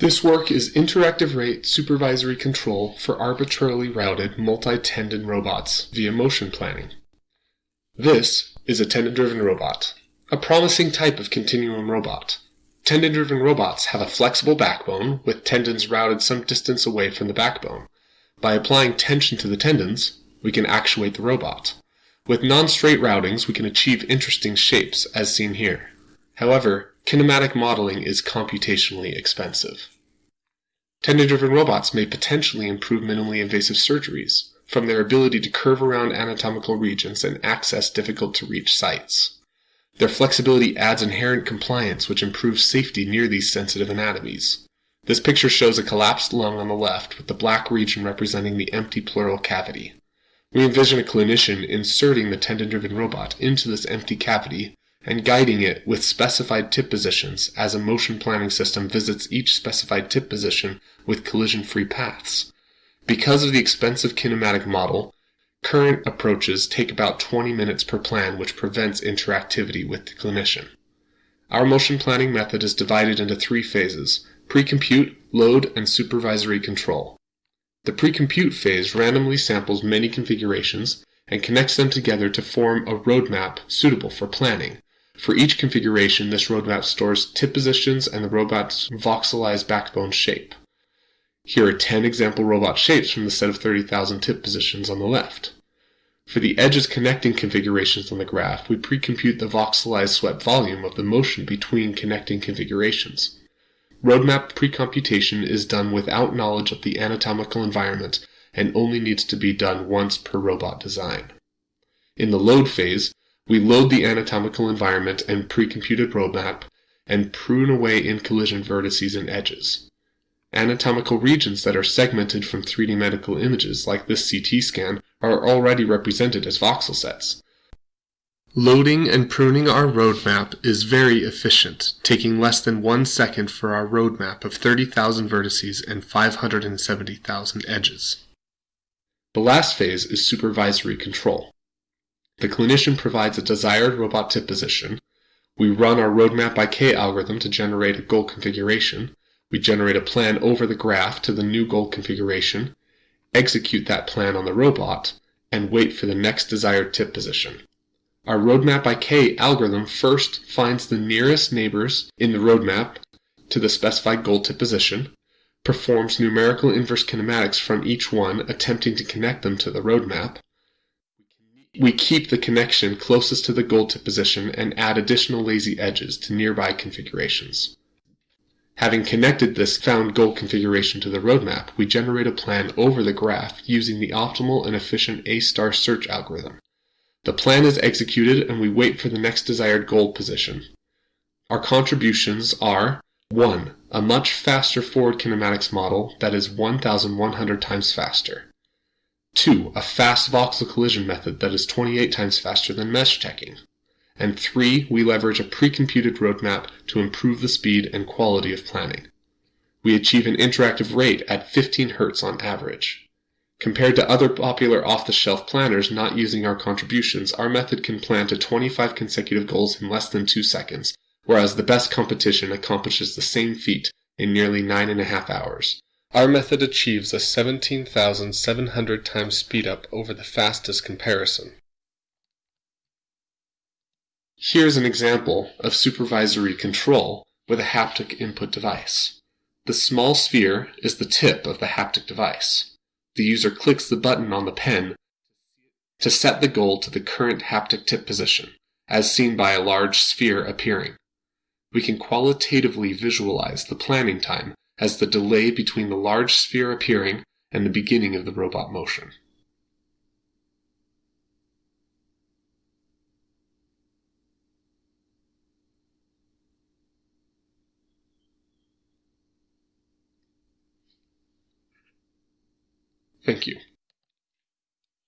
This work is interactive rate supervisory control for arbitrarily routed multi-tendon robots via motion planning. This is a tendon-driven robot, a promising type of continuum robot. Tendon-driven robots have a flexible backbone with tendons routed some distance away from the backbone. By applying tension to the tendons, we can actuate the robot. With non-straight routings, we can achieve interesting shapes, as seen here. However, kinematic modeling is computationally expensive. Tendon-driven robots may potentially improve minimally invasive surgeries, from their ability to curve around anatomical regions and access difficult-to-reach sites. Their flexibility adds inherent compliance, which improves safety near these sensitive anatomies. This picture shows a collapsed lung on the left with the black region representing the empty pleural cavity. We envision a clinician inserting the tendon-driven robot into this empty cavity and guiding it with specified tip positions as a motion planning system visits each specified tip position with collision-free paths. Because of the expensive kinematic model, Current approaches take about 20 minutes per plan which prevents interactivity with the clinician. Our motion planning method is divided into three phases, pre-compute, load, and supervisory control. The pre-compute phase randomly samples many configurations and connects them together to form a roadmap suitable for planning. For each configuration, this roadmap stores tip positions and the robot's voxelized backbone shape. Here are 10 example robot shapes from the set of 30,000 tip positions on the left. For the edges connecting configurations on the graph, we pre-compute the voxelized swept volume of the motion between connecting configurations. Roadmap pre-computation is done without knowledge of the anatomical environment and only needs to be done once per robot design. In the load phase, we load the anatomical environment and pre-computed roadmap and prune away in collision vertices and edges. Anatomical regions that are segmented from 3D medical images, like this CT scan, are already represented as voxel sets. Loading and pruning our roadmap is very efficient, taking less than one second for our roadmap of 30,000 vertices and 570,000 edges. The last phase is supervisory control. The clinician provides a desired robot tip position. We run our roadmap by K algorithm to generate a goal configuration, we generate a plan over the graph to the new goal configuration, execute that plan on the robot, and wait for the next desired tip position. Our roadmap by K algorithm first finds the nearest neighbors in the roadmap to the specified goal tip position, performs numerical inverse kinematics from each one, attempting to connect them to the roadmap. We keep the connection closest to the goal tip position and add additional lazy edges to nearby configurations. Having connected this found goal configuration to the roadmap, we generate a plan over the graph using the optimal and efficient A-star search algorithm. The plan is executed and we wait for the next desired goal position. Our contributions are 1. A much faster forward kinematics model that is 1,100 times faster. 2. A fast voxel collision method that is 28 times faster than mesh checking. And three, we leverage a pre-computed roadmap to improve the speed and quality of planning. We achieve an interactive rate at 15 Hz on average. Compared to other popular off-the-shelf planners not using our contributions, our method can plan to 25 consecutive goals in less than 2 seconds, whereas the best competition accomplishes the same feat in nearly 9.5 hours. Our method achieves a 17,700 times speedup over the fastest comparison. Here's an example of supervisory control with a haptic input device. The small sphere is the tip of the haptic device. The user clicks the button on the pen to set the goal to the current haptic tip position, as seen by a large sphere appearing. We can qualitatively visualize the planning time as the delay between the large sphere appearing and the beginning of the robot motion. Thank you.